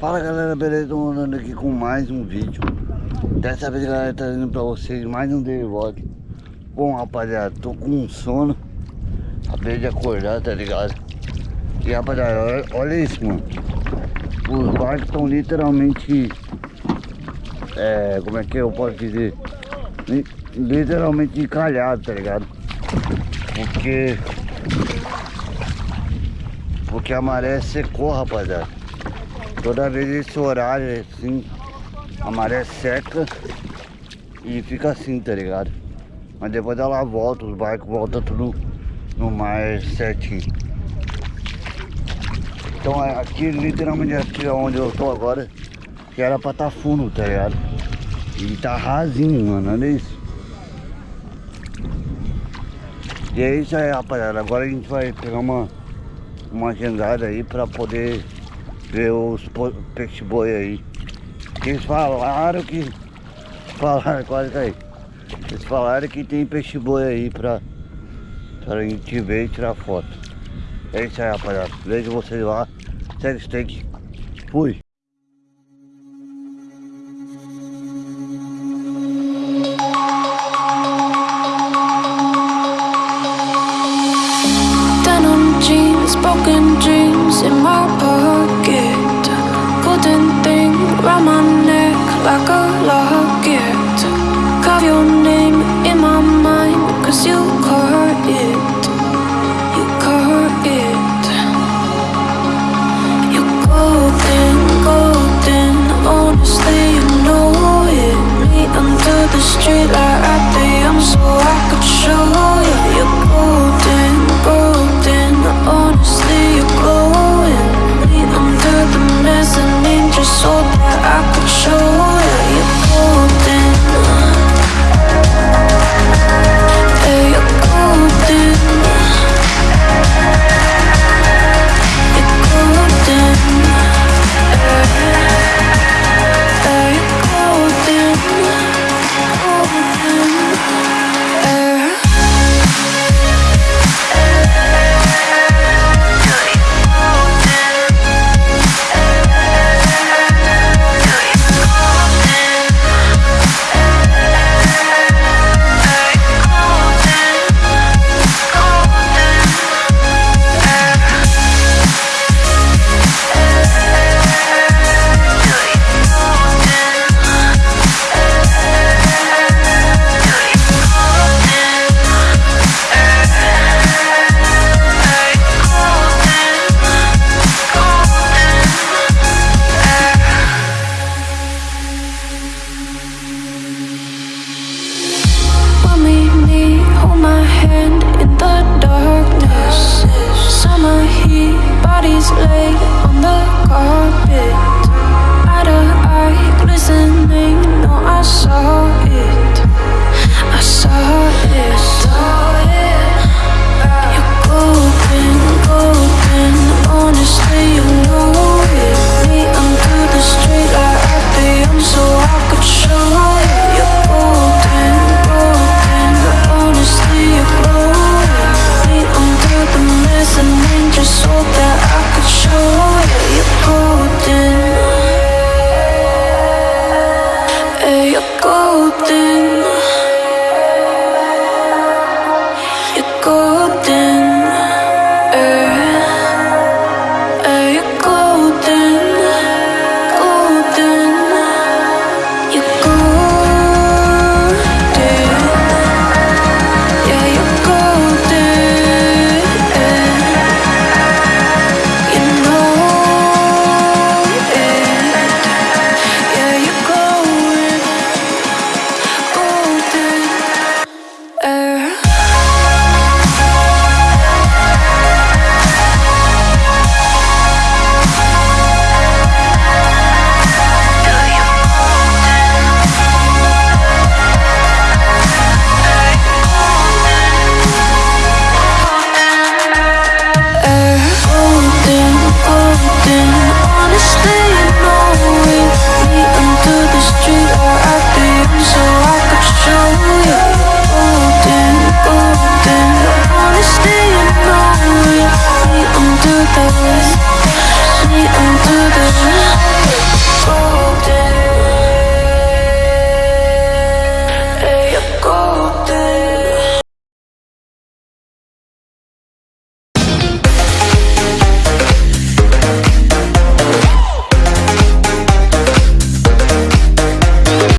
Fala galera, beleza? Tô andando aqui com mais um vídeo Dessa vez galera, trazendo pra vocês mais um vlog Bom rapaziada, tô com sono Acabei de acordar, tá ligado? E rapaziada, olha, olha isso mano Os barcos estão literalmente é, Como é que eu posso dizer? Literalmente encalhados, tá ligado? Porque Porque a maré secou rapaziada Toda vez esse horário assim, a maré seca e fica assim, tá ligado? Mas depois ela volta, os barcos voltam tudo no mar certinho. Então é aqui, literalmente aqui onde eu tô agora, que era pra tá fundo, tá ligado? E tá rasinho, mano, olha isso. E é isso aí, rapaziada. Agora a gente vai pegar uma, uma agendada aí pra poder ver os peixe boi aí. Eles falaram que. Falaram, quase aí. Eles falaram que tem peixe boi aí pra, pra gente ver e tirar foto. É isso aí, rapaziada. Vejo vocês lá. Segue steak. Fui. Broken dreams in my pocket. Golden thing round my neck like a locket. Carve your name in my mind Cause you caught stand in the darkness. Summer heat, bodies lay on the carpet.